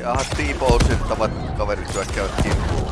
Jaha, T-Bowsittavat kaverit hyökkäävät kimppuun.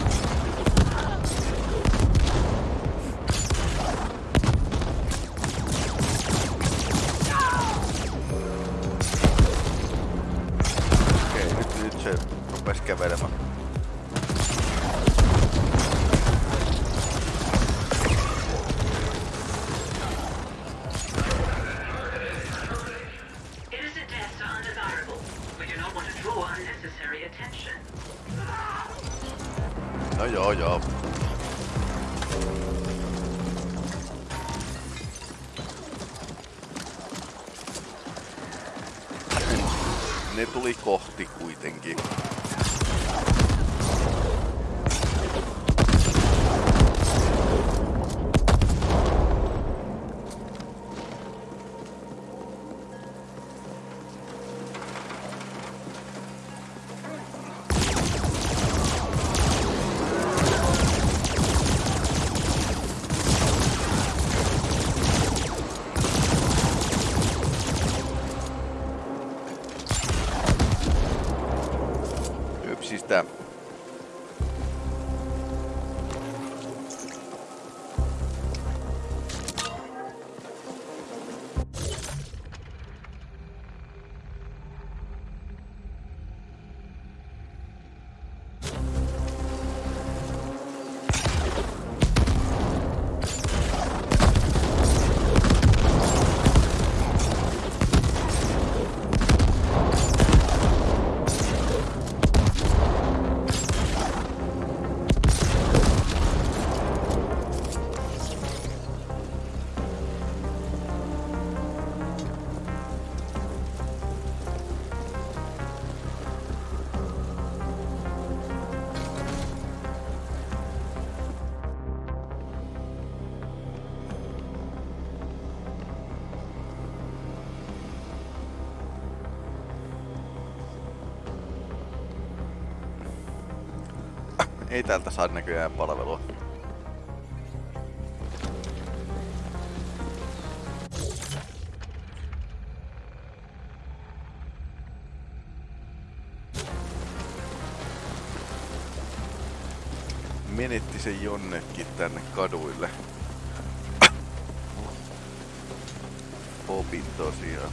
taxista. Ei täältä saa näköjään palvelua. Menetti se jonnekin tänne kaduille. Popin tosiaan.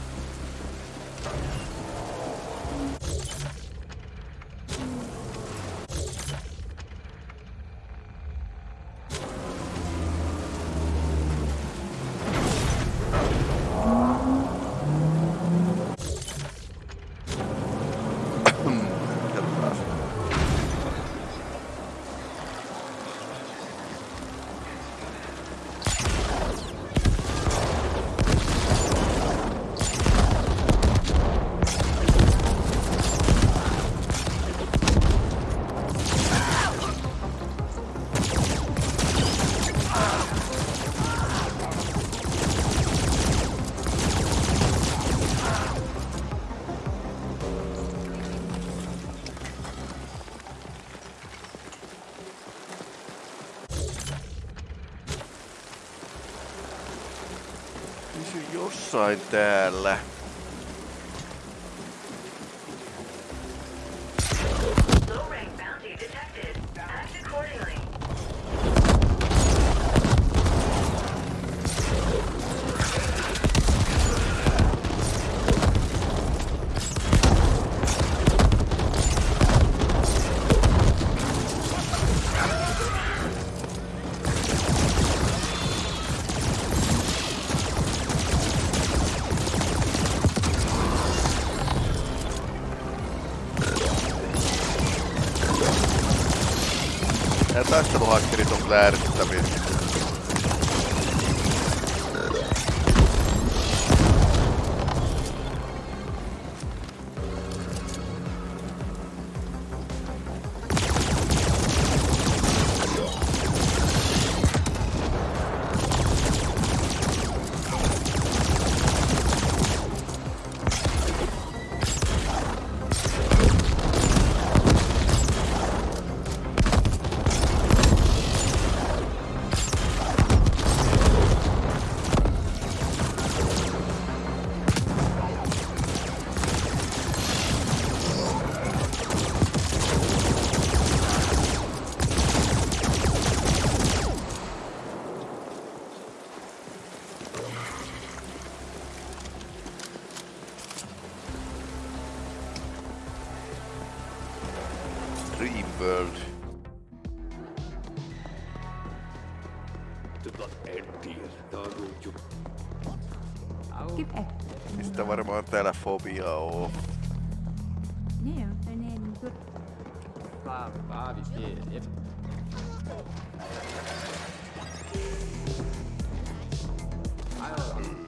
Jossain täällä. fantástica do rock, eles são claramente Phobie auf. Nee, nee, nee, gut. Bah, bah, wie geht? Alter.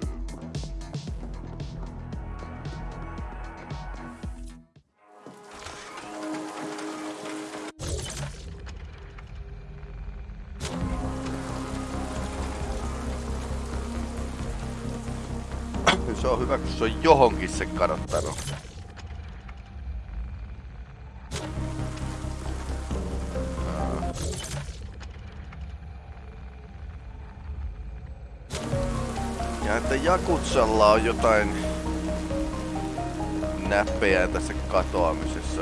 On hyvä, kun se on johonkin se kadottanut. Ja että Jakutsalla on jotain näppejä tässä katoamisessa.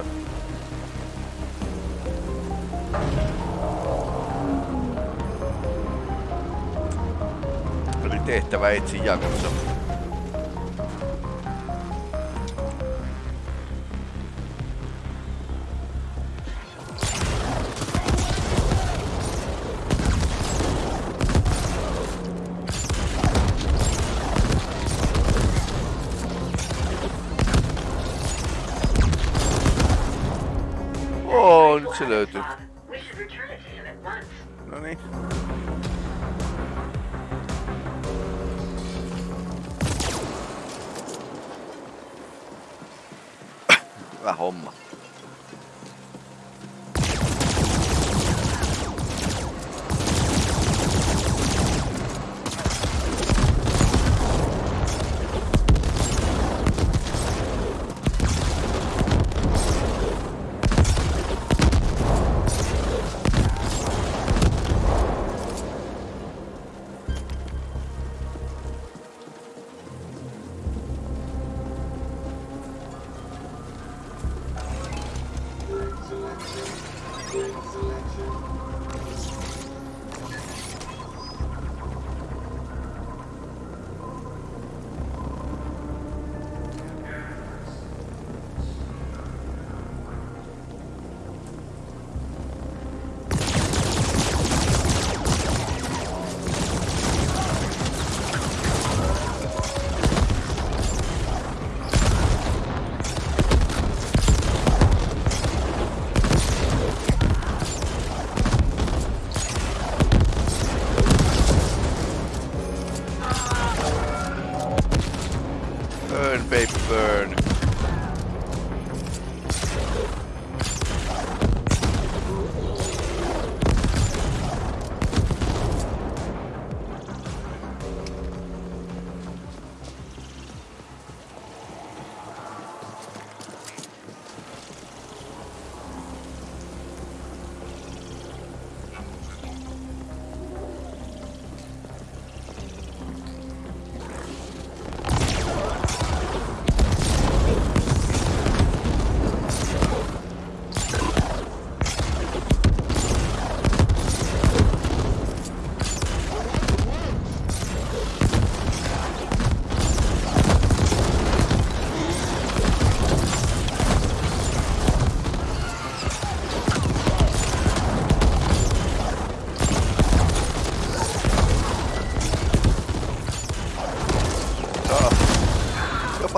Eli tehtävä etsi Jakutsa. Hyvä homma.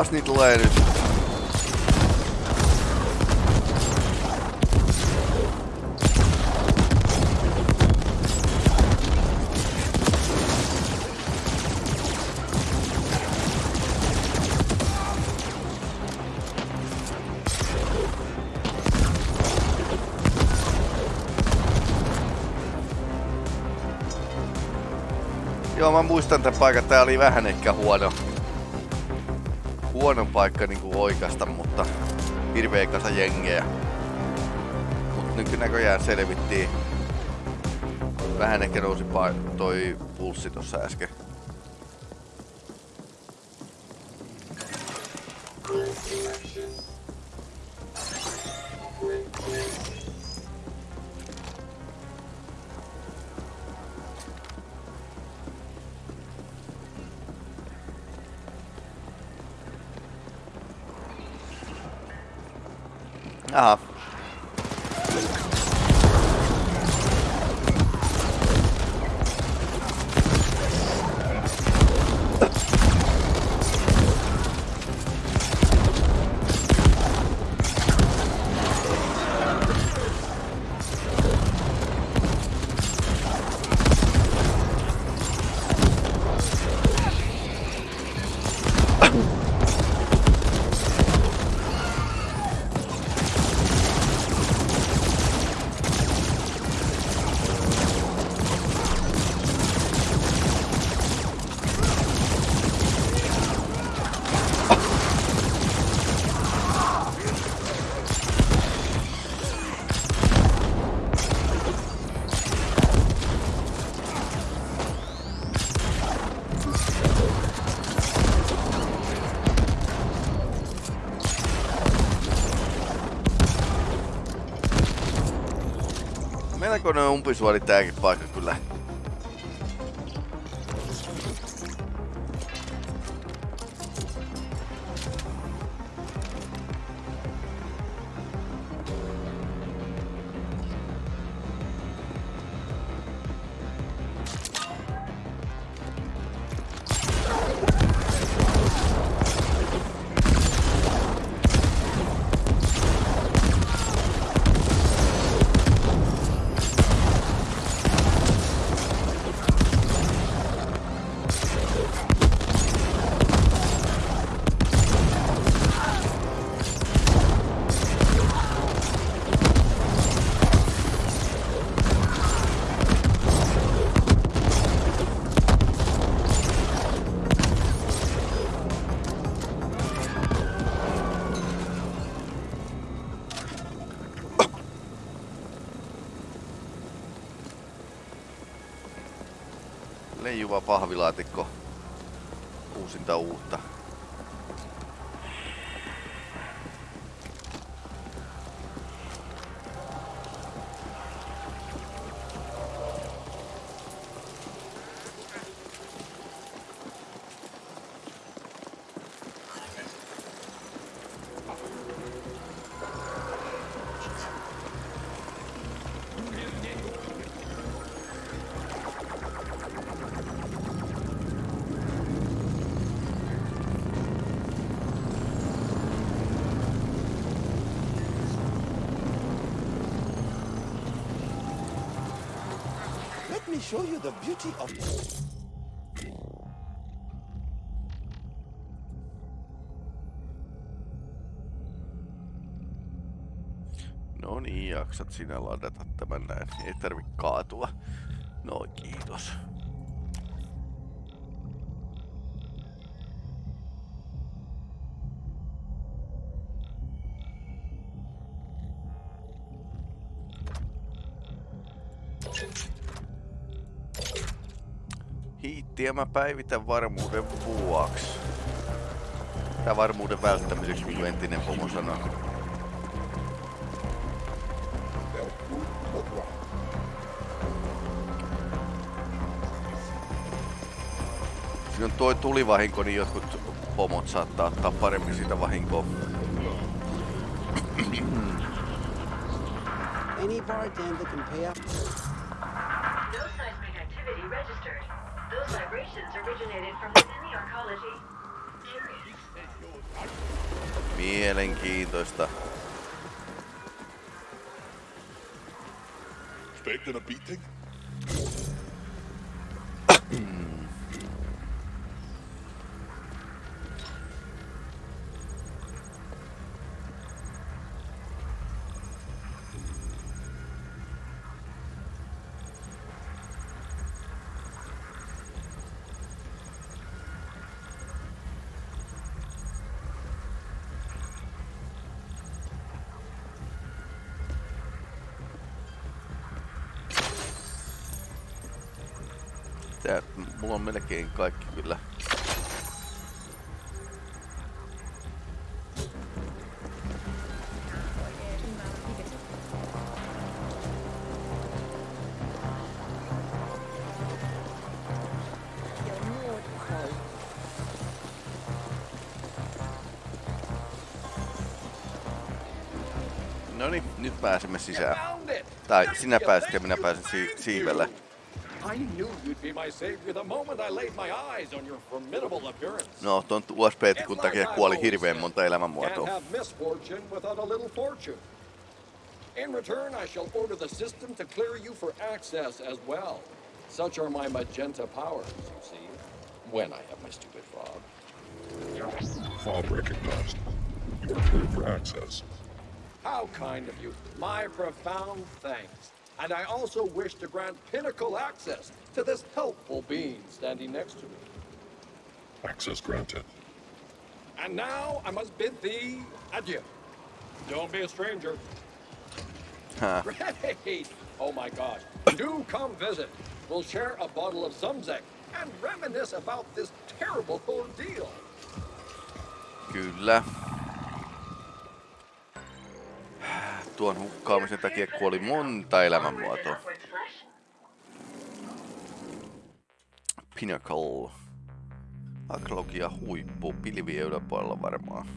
Jopas niitä tulee nyt. Joo, mä muistan tämän paikan. Tää oli vähän ehkä huono. Huono paikka niinku oikasta, mutta hirveä kasa jengeä. Mut nyt näköjään selvittiin. Vähän ehkä nousi toi pulssi tossa äsken. uh, Melkoinen umpisuoli tääkin paikka kyllä. Leijuva pahvilaatikko. Uusinta uutta. Show you the beauty of No niin, jaksat sinä ladata tämän näin. Ei tarvi kaatua. No kiitos. Mä päivitän varmuuden vuoksi. Tää varmuuden välttämiseksi, kuin entinen pomo sanoi. Siinä on toi tulivahinko, niin jotkut pomot saattaa ottaa paremmin siitä vahinkoa. any bartender can pay up. Mielenkiintoista. Expecting a beating? Tää, mulla on melkein kaikki kyllä. No niin, nyt pääsemme sisään. Tai sinä pääsit ja minä pääsen si- siivelle. I knew you'd be my savior the moment I laid my eyes on your formidable appearance. No, ton USB-tikun takia kuoli hirveän monta Can't elämänmuotoa. have misfortune without a little fortune. In return, I shall order the system to clear you for access as well. Such are my magenta powers, you see, when I have my stupid fob. Fob recognized. You are cleared for access. How kind of you. My profound thanks. And I also wish to grant pinnacle access to this helpful being standing next to me. Access granted. And now I must bid thee adieu. Don't be a stranger. Huh. Great! Oh my gosh. Do come visit. We'll share a bottle of Zumzek and reminisce about this terrible ordeal. Kyllä. Tuon hukkaamisen takia kuoli monta elämänmuotoa. Pinnacle. Aklogia huippu, pilviä yläpuolella varmaan.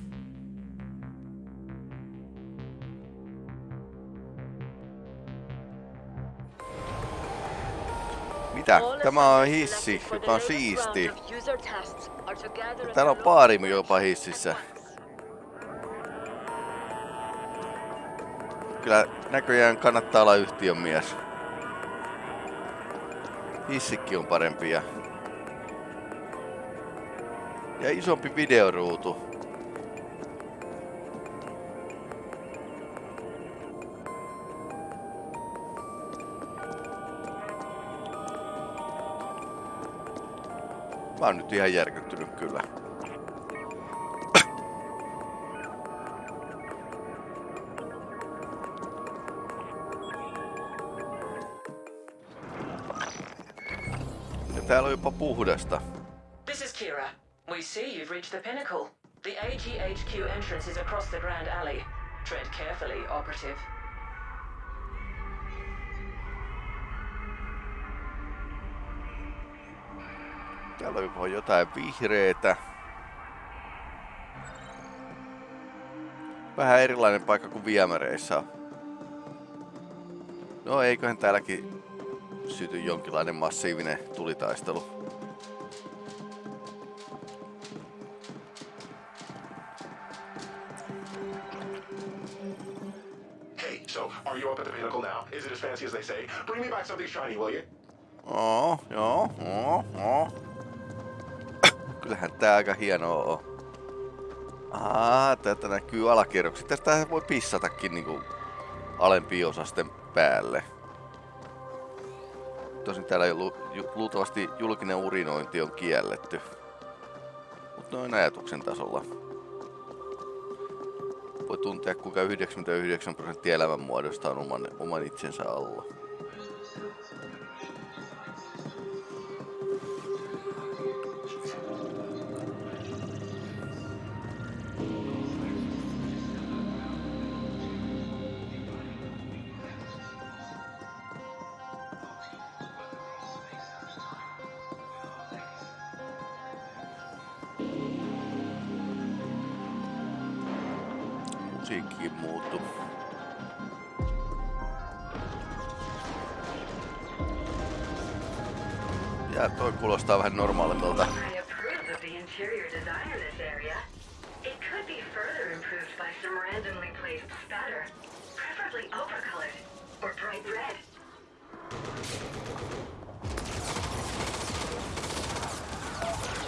Mitä? Tämä on hissi, joka on siisti. Täällä on paari jopa hississä. Kyllä näköjään kannattaa olla yhtiön mies. Hissikki on parempi ja... Ja isompi videoruutu. Mä oon nyt ihan järkyttynyt kyllä. Täällä on jopa puhdasta. This is Kira. We see you've reached the pinnacle. The AGHQ entrance is across the Grand Alley. Tread carefully, operative. Täällä on jopa jotain vihreetä. Vähän erilainen paikka kuin viemäreissä on. No eiköhän täälläkin syty jonkinlainen massiivinen tulitaistelu. Hey, so are you up at the pinnacle now? Is it as fancy as they say? Bring me back something shiny, will you? Oo, joo, oo, oo. Kyllähän tää aika hienoa on. Aa, täältä näkyy alakerrokset. Tästä voi pissatakin niinku alempi osasten päälle. Tosin täällä lu, ju, luultavasti julkinen urinointi on kielletty. Mutta noin ajatuksen tasolla. Voi tuntea kuinka 99 prosenttia elämänmuodosta on oman, oman itsensä alla.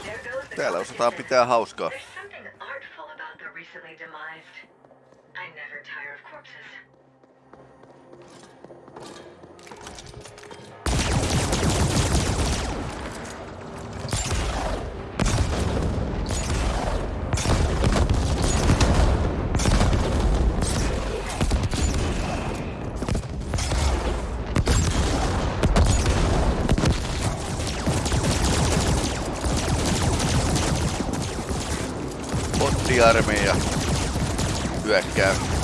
There goes the Täällä osataan pitää hauskaa. Bottiarmeija hyökkää.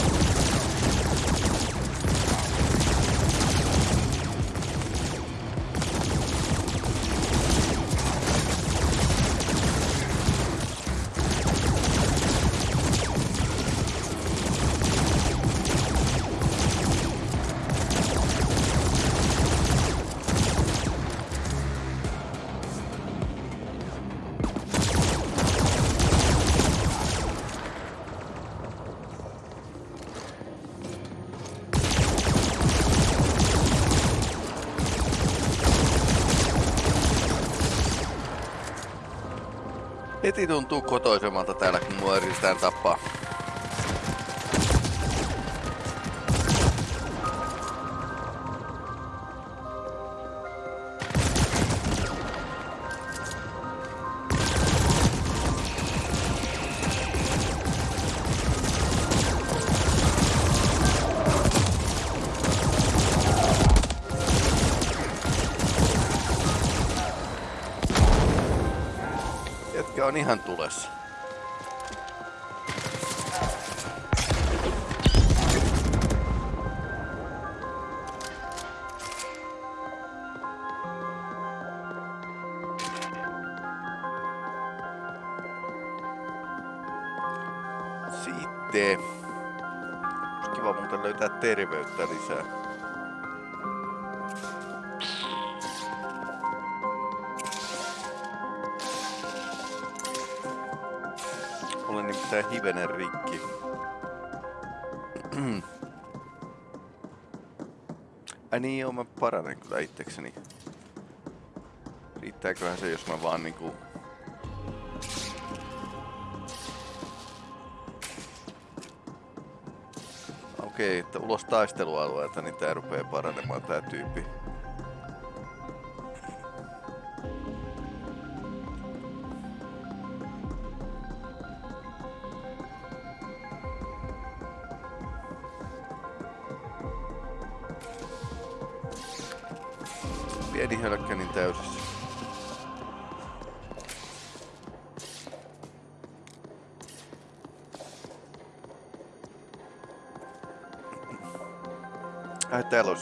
Tee. Olisi kiva muuten löytää terveyttä lisää. Olen nimittäin hivenen rikki. Ai niin joo, mä paranen kyllä itsekseni. Riittääköhän se, jos mä vaan niinku... Okei, että ulos taistelualueelta, niin tää rupee paranemaan tää tyyppi.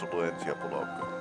Täällä olisi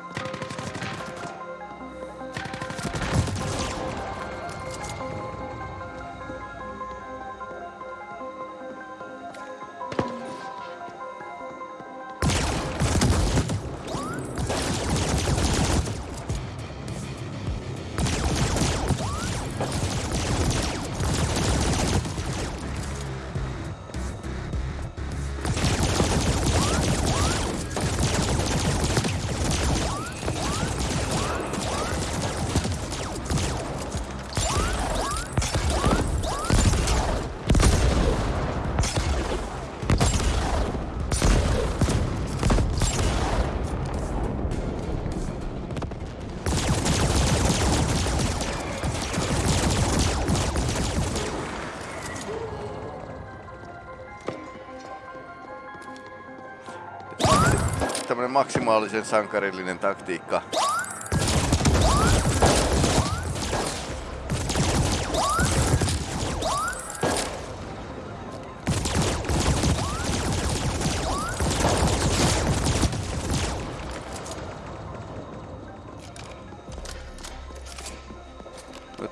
maksimaalisen sankarillinen taktiikka.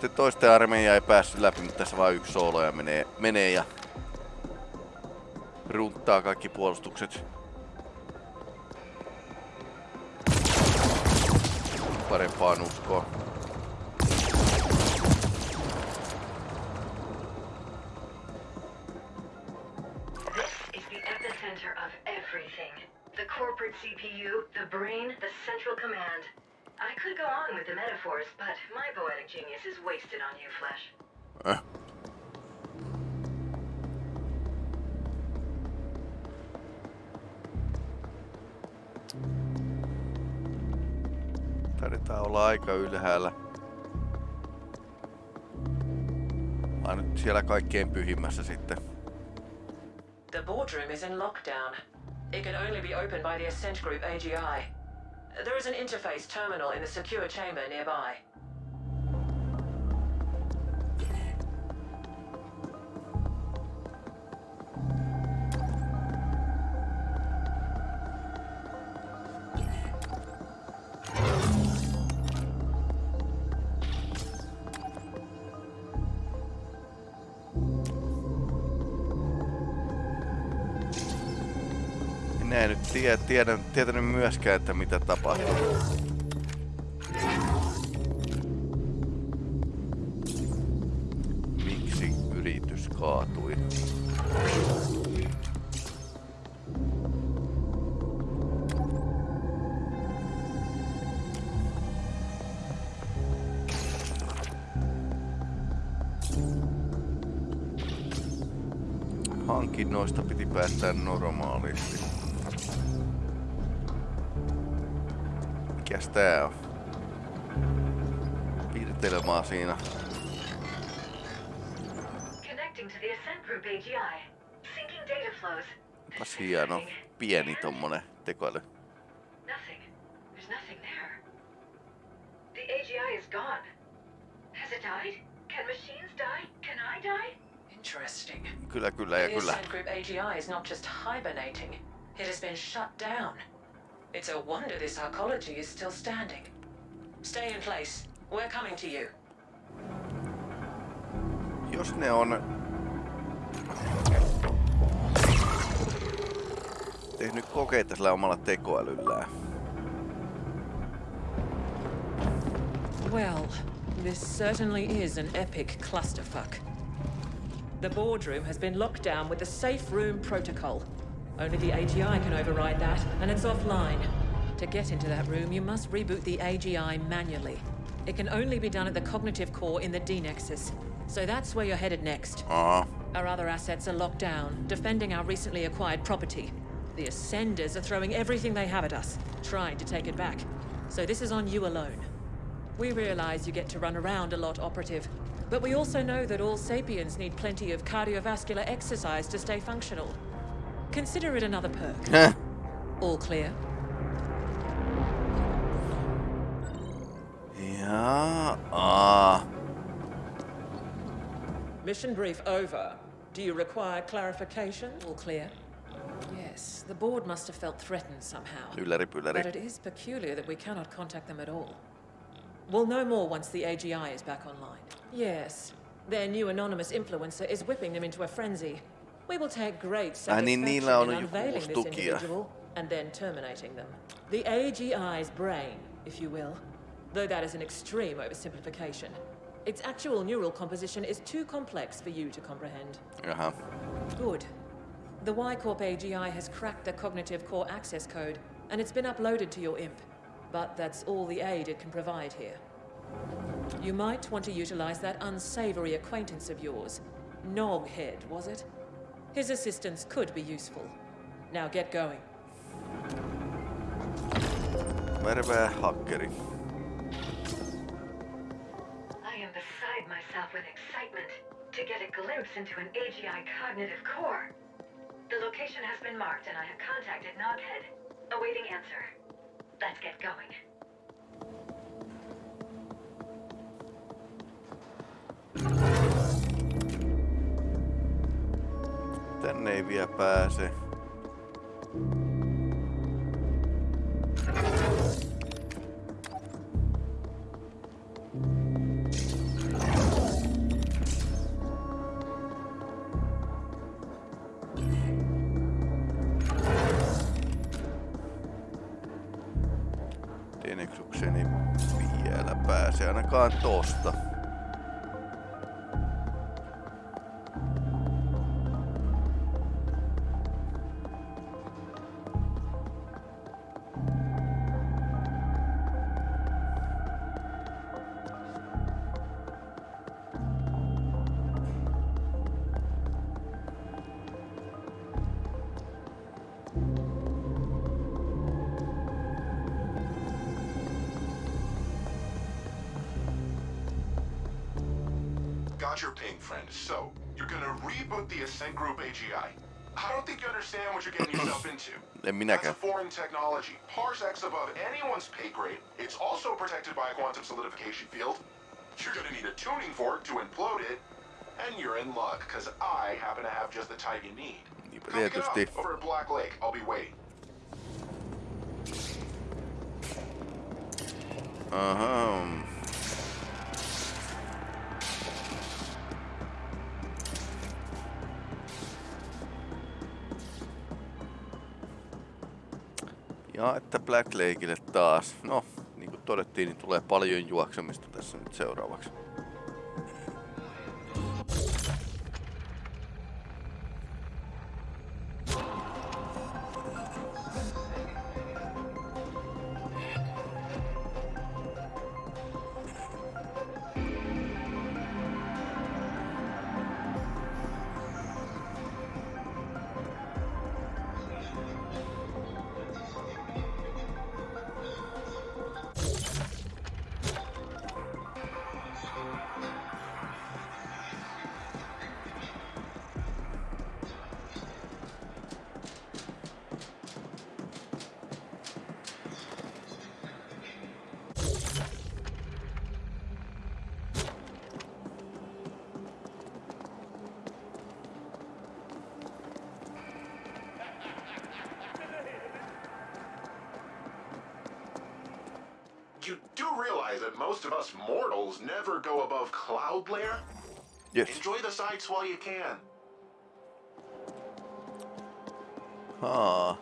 Nyt toisten armeija ei päässyt läpi, mutta tässä vaan yksi soolo ja menee, menee ja runttaa kaikki puolustukset. Corporate CPU, the brain, the central command. I could go on with the metaphors, but my poetic genius is wasted on you, Flesh. Äh. Eh, Taidetaan olla aika ylhäällä. Mä nyt siellä kaikkein pyhimmässä sitten. The boardroom is in lockdown. It can only be opened by the Ascent Group AGI. There is an interface terminal in the secure chamber nearby. Minä en nyt tiedä, tiedä, tietänyt myöskään, että mitä tapahtuu. Miksi yritys kaatui? Hankinnoista piti päättää normaalisti. Mikäs tää on? Piirtelmaa siinä. Connecting to the Ascent Group AGI. Syncing data flows. Onpas hieno. Pieni tommonen tekoäly. Nothing. There. The AGI is gone. Has it died? Can machines die? Can I die? Interesting. Kyllä, kyllä ja The kyllä. Ascent Group AGI is not just hibernating, it has been shut down. It's a wonder this arcology is still standing. Stay in place. We're coming to you. Jos ne on... tehnyt kokeita sillä omalla tekoälyllään. Well, this certainly is an epic clusterfuck. The boardroom has been locked down with the safe room protocol. Only the AGI can override that, and it's offline. To get into that room, you must reboot the AGI manually. It can only be done at the cognitive core in the D-Nexus. So that's where you're headed next. Aa, Our other assets are locked down, defending our recently acquired property. The Ascenders are throwing everything they have at us, trying to take it back. So this is on you alone. We realize you get to run around a lot, Operative. But we also know that all sapiens need plenty of cardiovascular exercise to stay functional. Consider it another perk. All clear? ja, aa. Mission brief over. Do you require clarification? All clear. Yes, the board must have felt threatened somehow. Ylläri But it is peculiar that we cannot contact them at all. We'll know more once the AGI is back online. Yes, their new anonymous influencer is whipping them into a frenzy. We will take great satisfaction on in unveiling this individual and then terminating them. The AGI's brain, if you will. Though that is an extreme oversimplification. Its actual neural composition is too complex for you to comprehend. Jaha. Good. The Y Corp AGI has cracked the cognitive core access code, and it's been uploaded to your IMP. But that's all the aid it can provide here. You might want to utilize that unsavory acquaintance of yours. Noghead, was it? His assistance could be useful. Now get going. Värvää hakkeri. I am beside myself with excitement to get a glimpse into an AGI cognitive core. The location has been marked and I have contacted Noghead. Awaiting answer. Let's get going. Tänne ei vielä pääse. Teneksukseni vielä pääse ainakaan tosta. Into. En That's a foreign technology, parsecs above anyone's pay grade. It's also protected by a quantum solidification field. You're gonna need a tuning fork to implode it, and you're in luck, because I happen to have just the type you need. Come pick it up over at Black Lake. I'll be waiting. Aha. Ja että Black Lakeille taas. No, niin kuin todettiin, niin tulee paljon juoksemista tässä nyt seuraavaksi. You do realize that most of us mortals never go above cloud layer? Yes. Enjoy the sights while you can. Haa.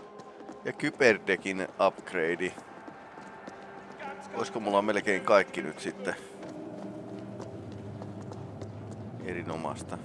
Ja Kyberdekin upgrade. Olisiko mulla melkein kaikki nyt sitten? Erinomasta.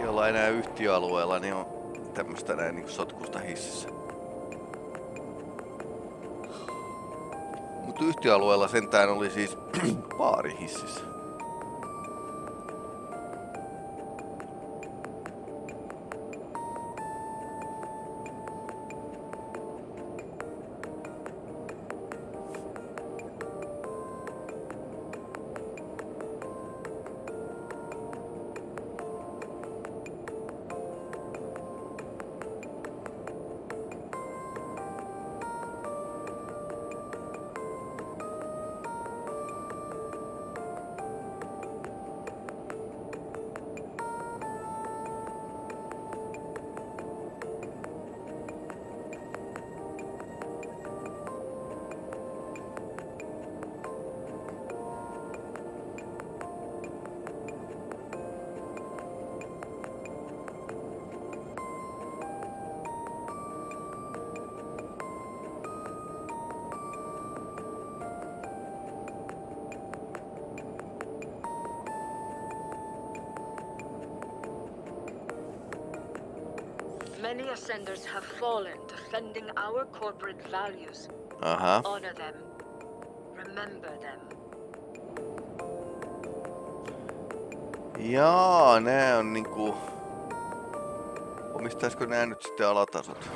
Ei olla enää yhtiöalueella, niin on tämmöstä näin niinku sotkusta hississä. Mutta yhtiöalueella sentään oli siis baari hississä. Our corporate values. Aha. Honor them. Remember them. Jaa, nää on niinku... Omistaisko nää nyt sitten alatasot?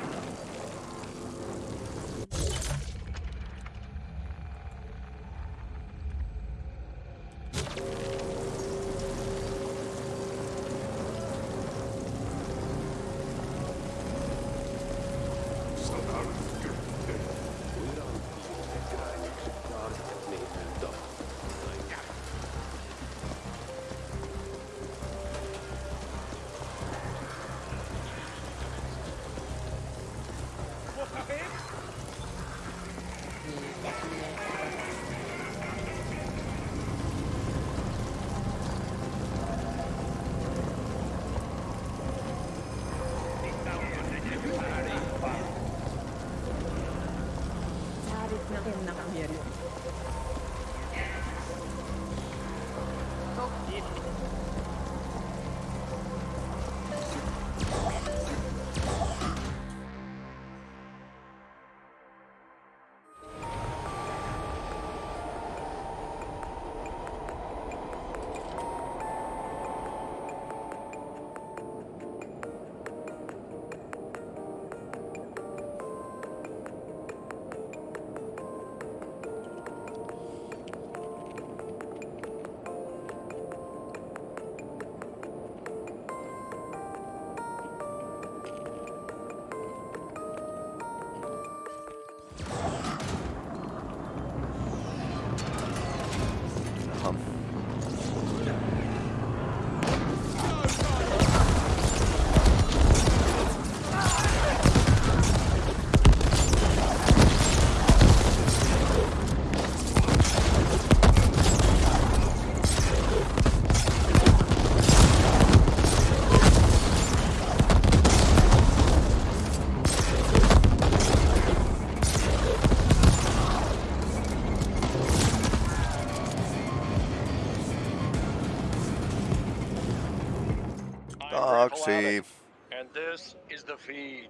Taksi. And This is the feed.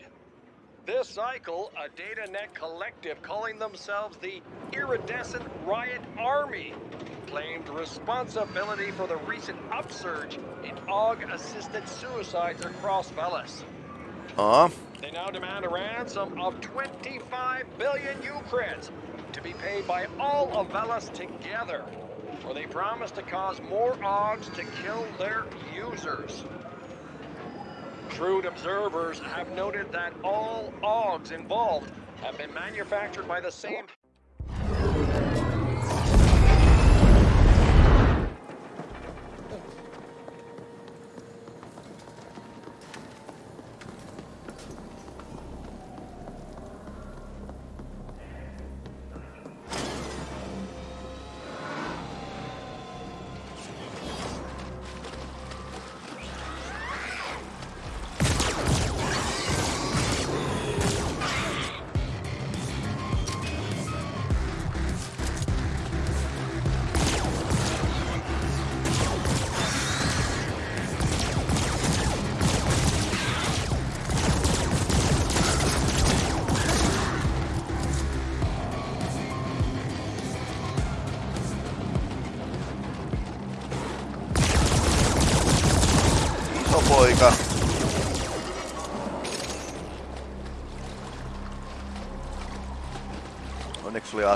This cycle, a DataNet collective calling themselves the Iridescent Riot Army claimed responsibility for the recent upsurge in AUG-assisted suicides across Velis. Aa, They now demand a ransom of 25 billion Ukraines to be paid by all of Velis together, or they promise to cause more AUGs to kill their users. Shrewd observers have noted that all AUGs involved have been manufactured by the same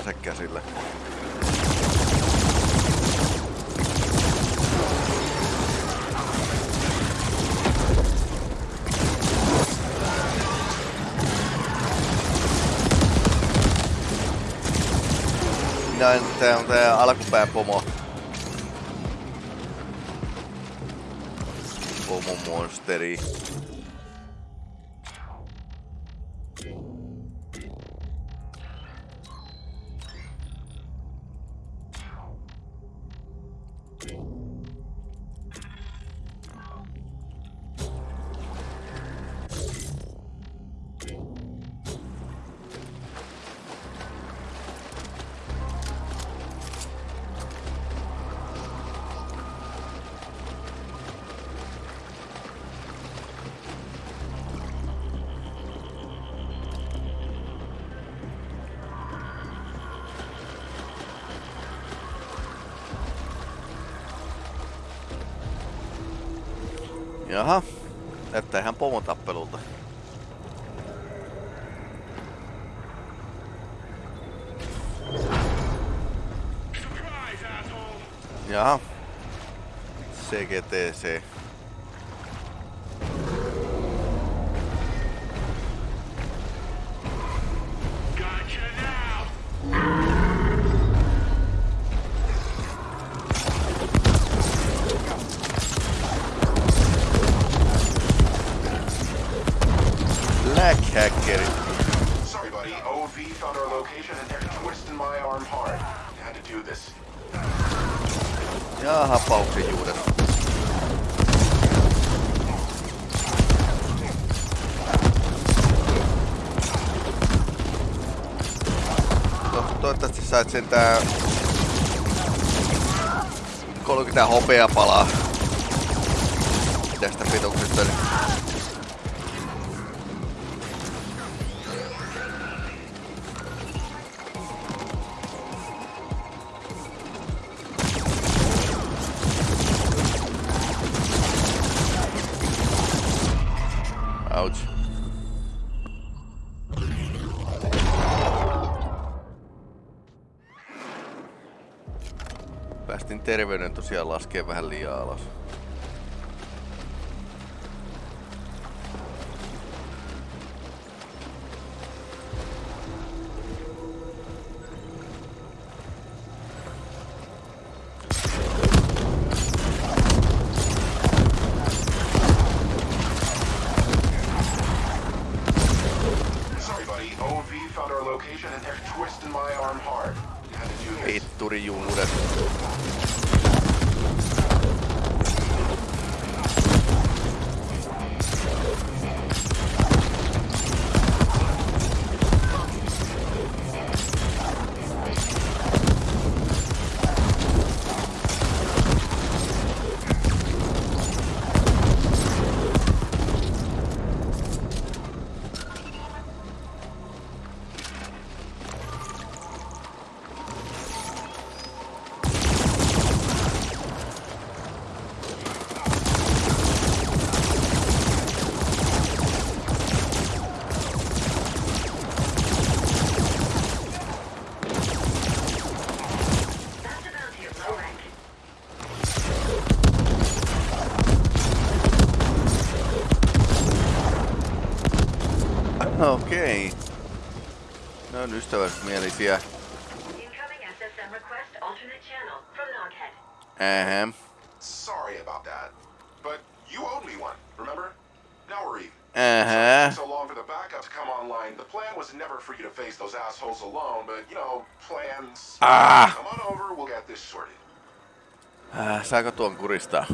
Ase käsillä. Minä en, tää on tää alkupään pomo. Pomo monsteri. Buddy. OV found our location and they're twisting my arm hard. Had to do this. Ja hapauksen juuret. To, toivottavasti sait sen tää 30 hopeapalaa tästä pituksesta. Niin tosiaan laskee vähän liian alas. Okei. Ne on ystävällismielisiä. Incoming SSM request alternate channel from Noghead. Ähä. Sorry about that. But you owed me one, remember? Now we're even. Uh-huh. Ähä. So long for the backup to come online. The plan was never for you to face those assholes alone, but you know, plans. Ah! Come on over, we'll get this sorted. Äh, saako tuon kuristaa?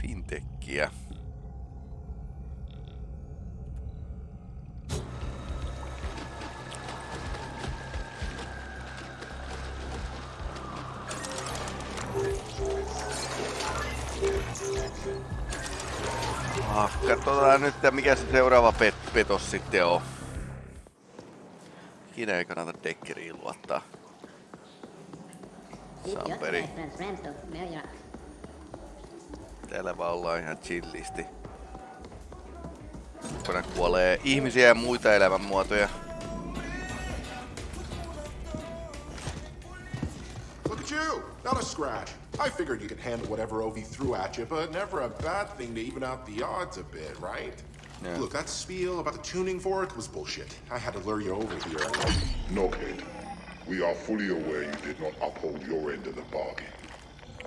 Fintechkiä. Ah, katsotaan nyt, että mikä se seuraava pet petos sitten on. Ikinä ei kannata dekkeriin luottaa. Samperi. Täällä vaan ollaan ihan chillisti. Kun kuolee ihmisiä ja muita elämänmuotoja. Look at you! Not a scratch. I figured you could handle whatever Ovi threw at you, but never a bad thing to even out the odds a bit, right? Yeah. Look, that spiel about the tuning fork was bullshit. I had to lure you over here. Knockhead, we are fully aware you did not uphold your end of the bargain.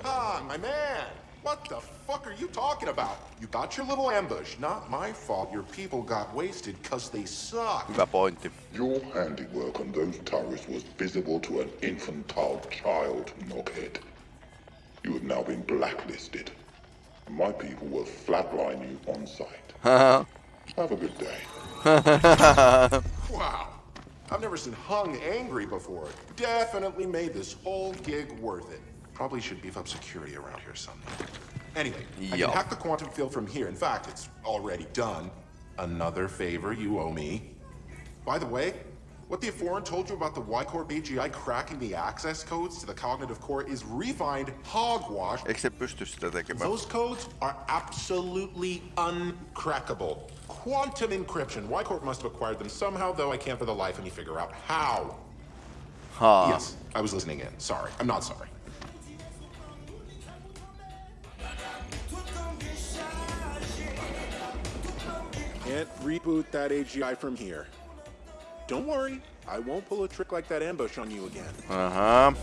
Ah, my man! What the fuck are you talking about? You got your little ambush. Not my fault your people got wasted because they suck. Hyvä pointti. Your handiwork on those turrets was visible to an infantile child, Knockhead. You have now been blacklisted. My people will flatline you on sight. Haha. Have a good day. Wow. I've never seen Hung angry before. Definitely made this whole gig worth it. Probably should beef up security around here someday. Anyway, I can hack the quantum field from here. In fact, it's already done. Another favor you owe me. By the way, what the Foreign told you about the Y-Core BGI cracking the access codes to the cognitive core is refined hogwash. Eikö se pysty sitä? Those codes are absolutely uncrackable. Quantum encryption. Y-Corp must have acquired them somehow, though I can't for the life of me figure out how. Haa. Yes, I was listening in. Sorry. I'm not sorry. Can't reboot that AGI from here. Don't worry, I won't pull a trick like that ambush on you again. Aha.